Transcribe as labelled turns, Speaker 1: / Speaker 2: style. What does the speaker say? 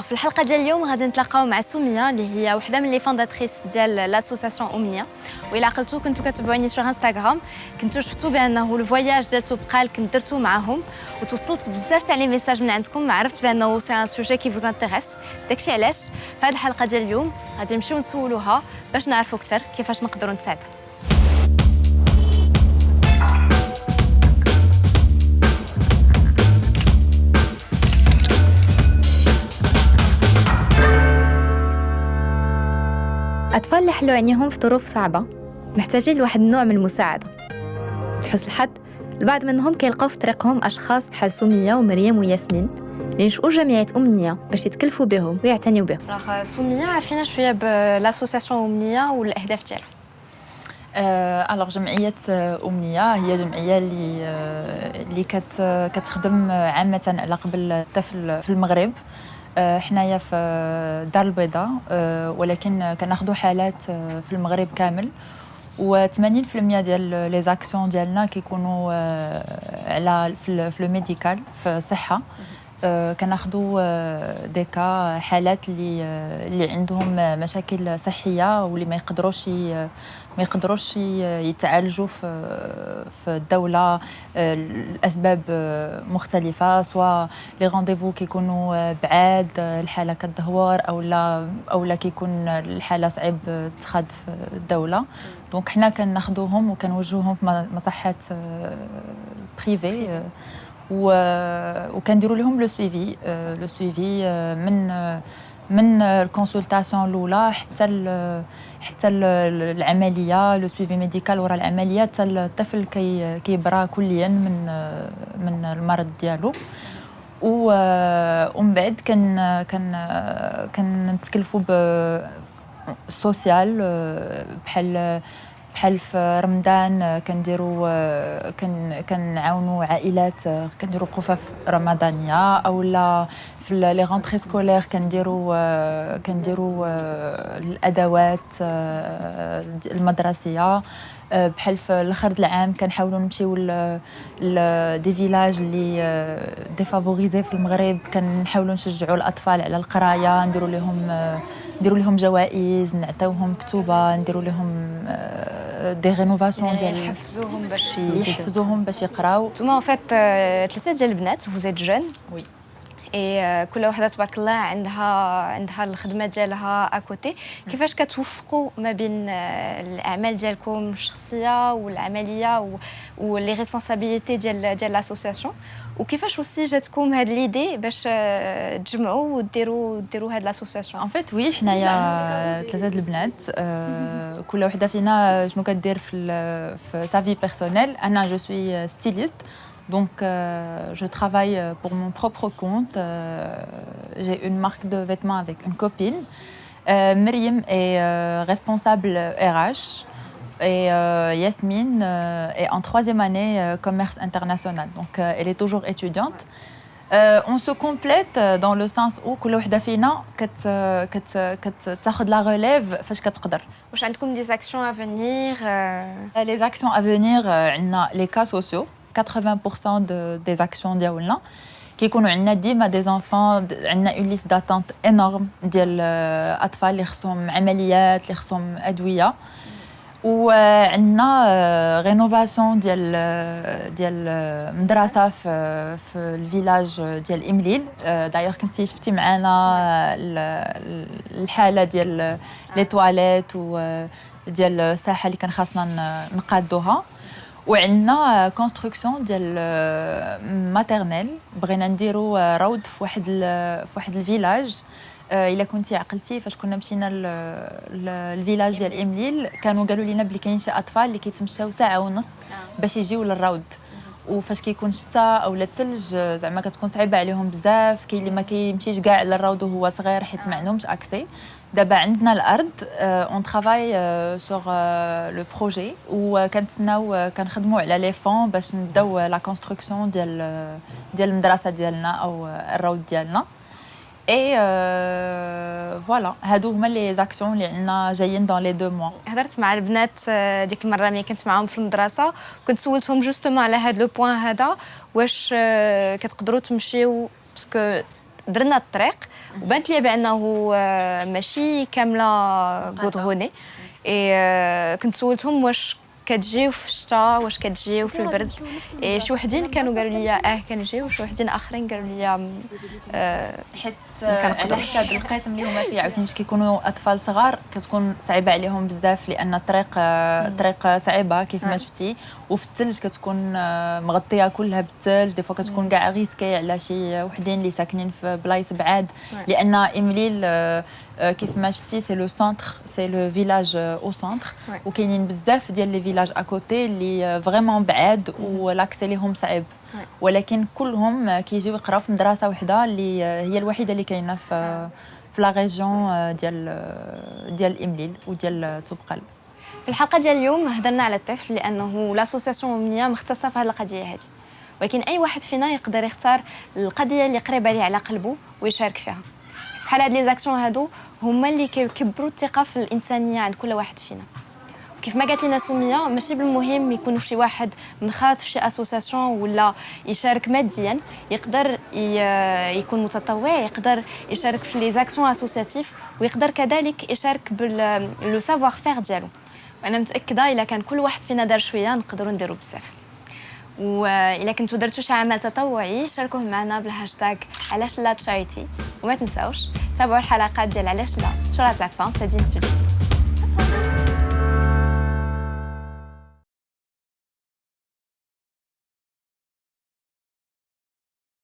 Speaker 1: في الحلقة ديال اليوم غادي نتلاقاو مع سميه اللي هي وحدة من les fondatrices ديال l'association امنيه والى عقلتو كنتو كتبعوني في انستغرام كنتو شفتو بأنه ال voyage ديال توبقال كنت درتو معاهم وتوصلت بزاف تاع les messages من عندكم عرفت بأنه c'est un sujet qui vous intéresse داكشي علاش؟ في هذه الحلقة ديال اليوم غادي نمشيو نسولوها باش نعرفوا أكثر كيفاش نقدروا نساعدوا حلوا عينيهم في ظروف صعبة محتاجين لواحد النوع من المساعدة. لحسن الحظ البعض منهم كيلقاو في طريقهم أشخاص بحال سمية ومريم وياسمين اللي نشؤوا جمعيات أمنية باش يتكلفوا بهم ويعتنيوا بهم. راح سمية عرفينا شوية ب l'association أمنية والأهداف ديالها
Speaker 2: alors جمعية أمنية هي جمعية اللي اللي كتخدم عامة على قبل الطفل في المغرب. آه، حنايا في الدار البيضاء آه، ولكن كناخذوا حالات آه، في المغرب كامل. و80% ديال les actions ديالنا كيكونوا على في le médical في الصحة. كناخذوا ديكا حالات اللي اللي عندهم مشاكل صحية واللي ما يقدروش ما يقدروش يتعالجوا في في الدولة الاسباب مختلفة سواء les rendez-vous كيكونوا بعاد الحالة كتدهور أو لا أو لا كيكون الحالة صعيب تخاد في الدولة. donc حنا كناخذوهم وكنوجهوهم في مصحات privées وكنديروا لهم le suivi le suivi من من ال consultation الأولى حتى حتى العملية le suivi médical ورا العملية حتى الطفل كي كيبرا كليا من من المرض ديالو. ومن بعد كان كان كنتكلفوا بال social بحال بحال في رمضان كنديروا كنعاونوا عائلات كنديروا قفف رمضانية اولا في les rentrées scolaires كنديروا كنديروا الأدوات المدرسية. بحال في الأخر العام كنحاولوا نمشيو ل des villages اللي défavorisés في المغرب. كنحاولوا نشجعوا الأطفال على القراية نديروا لهم نديروا لهم جوائز نعطيوهم كتوبة نديروا لهم des rénovations
Speaker 1: ديال يحفزوهم باش
Speaker 2: يحفزوهم باش يقراو
Speaker 1: نتوما en fait ثلاثة ديال البنات vous êtes jeunes oui et كل وحدة تبارك الله عندها عندها الخدمة ديالها à côté كيفاش كتوفقوا ما بين الأعمال ديالكم الشخصية والعملية و les responsabilités ديال ديال l'association وكيفاش aussi جاتكم هاد l'idée باش تجمعوا وديروا ديروا هاد l'association
Speaker 2: en fait oui حنايا ثلاثة البنات آه، كل وحدة فينا شنو كدير في في sa vie personnelle أنا je suis styliste Donc, euh, je travaille pour mon propre compte. Euh, j'ai une marque de vêtements avec une copine. Euh, Myriam est euh, responsable RH et euh, Yasmine euh, est en troisième année commerce international. Donc, elle est toujours étudiante. on se complète dans le sens où كل وحده فينا كت كت كتاخذ la relève فاش كتقدر.
Speaker 1: واش عندكم des actions à venir
Speaker 2: Les actions à venir عندنا les cas sociaux. 80% de, des actions ديالنا كيكونوا عندنا ديما des enfants عندنا une liste d'attente énorme ديال اطفال اللي خصهم عمليات اللي خصهم ادويه وعندنا rénovation ديال ديال مدرسه في في ال village ديال امليل دايوغ كنتي شفتي معنا الحاله ديال les toilettes وديال الساحه اللي كان خاصنا نقادوها وعندنا construction ديال maternelle بغينا نديرو روض في واحد في واحد ال village إلا كنتي عقلتي فاش كنا مشينا لل village ديال إمليل كانوا قالوا لنا بلي كاين شي أطفال اللي كيتمشاو ساعة ونص باش يجيو للروض وفاش كيكون الشتاء أو الثلج زعما كتكون صعيبة عليهم بزاف. كاين اللي ما كيمشيش كاع للروض وهو صغير حيت ما عندهمش accès دابا عندنا الأرض on travaille sur le projet وكنتسناو كنخدموا على les fonds باش نبداو la construction ديال ديال المدرسة ديالنا أو الروض ديالنا. et voilà هادو هما les actions اللي عندنا جايين dans les deux mois
Speaker 1: هضرت مع البنات ديك المرة ملي كنت معاهم في المدرسة كنت سولتهم justement على هاد le point هذا واش كتقدروا تمشيو parce que درنا الطريق وبانت لي بأنه ماشي كاملة goudronnée كنت سولتهم واش كتجيو في الشتاء واش كتجيو في البرد. إيه شي وحدين كانوا قالوا لي آه كنجيو. وشي وحدين آخرين قالوا لي
Speaker 2: آه حيت على حساب القسم اللي هما فيه عاوتاني مش كيكونوا أطفال صغار كتكون صعيبة عليهم بزاف لأن الطريق الطريق صعيبة كيف ما شفتي. وفي الثلج كتكون آه، مغطية كلها بالثلج. des fois كتكون كاع risqué على شي وحدين اللي ساكنين في بلايص بعاد. لأن امليل آه، آه، كيف ما شفتي c'est le centre c'est le village au centre وكاينين بزاف ديال les villages à côté اللي vraiment بعاد و l'accès ليهم صعيب ولكن كلهم كيجيو يقراو في مدرسه وحده اللي هي الوحيده اللي كاينة في في la région ديال ديال امليل وديال توبقال
Speaker 1: في الحلقة ديال اليوم هضرنا على الطفل لأنه l'association أمنية مختصة في هذه القضية هذه. ولكن أي واحد فينا يقدر يختار القضية اللي قريبه ليه على قلبه ويشارك فيها. بحال هاد les actions هادو هما اللي كيكبروا الثقة في الإنسانية عند كل واحد فينا. كيف ما قالت لنا سمية ماشي بالمهم يكون شي واحد منخرط في شي association ولا يشارك ماديا يقدر يكون متطوع يقدر يشارك في les actions associatives ويقدر كذلك يشارك بال le savoir-faire ديالو. وأنا متأكدة إلا كان كل واحد فينا دار شوية نقدروا نديروا بزاف. واذا كنتو درتو شي عمل تطوعي شاركوه معنا بالهاشتاغ علاش لا تشاريتي وما تنساوش تابعوا الحلقات ديال علاش لا show la plateforme سادين سوليت